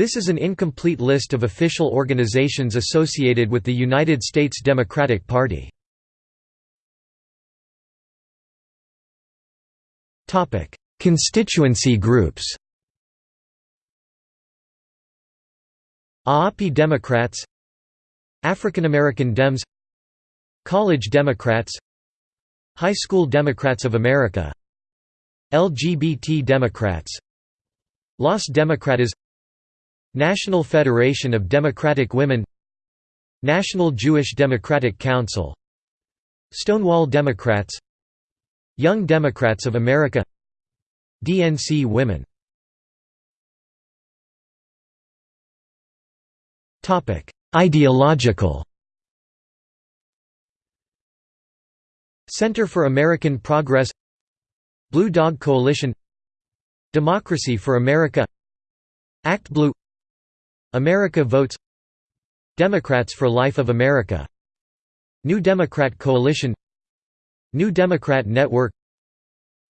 This is an incomplete list of official organizations associated with the United States Democratic Party. Constituency groups AAPI Democrats African American Dems College Democrats High School Democrats of America LGBT Democrats Los Democratas National Federation of Democratic Women National Jewish Democratic Council Stonewall Democrats Young Democrats of America DNC Women. Ideological. Center for American Progress Blue Dog Coalition Democracy for America Act Blue America Votes Democrats for Life of America New Democrat Coalition New Democrat Network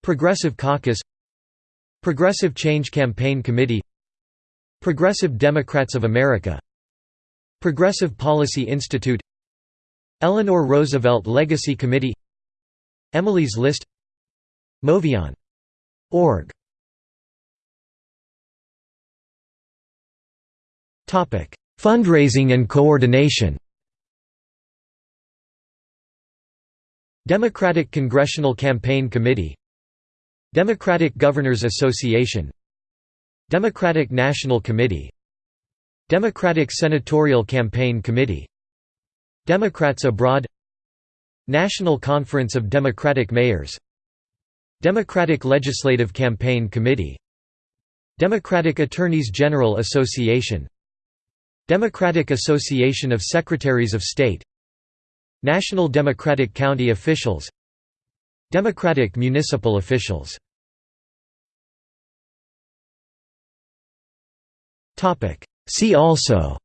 Progressive Caucus Progressive Change Campaign Committee Progressive Democrats of America Progressive Policy Institute Eleanor Roosevelt Legacy Committee Emily's List MoveOn.org Fundraising and coordination. Democratic Congressional Campaign Committee. Democratic Governors Association. Democratic National Committee. Democratic Senatorial Campaign Committee. Democrats Abroad. National Conference of Democratic Mayors. Democratic Legislative Campaign Committee. Democratic Attorneys General Association Democratic Association of Secretaries of State National Democratic County Officials Democratic Municipal Officials. See also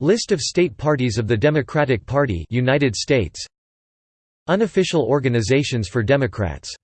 List of state parties of the Democratic Party United States. Unofficial organizations for Democrats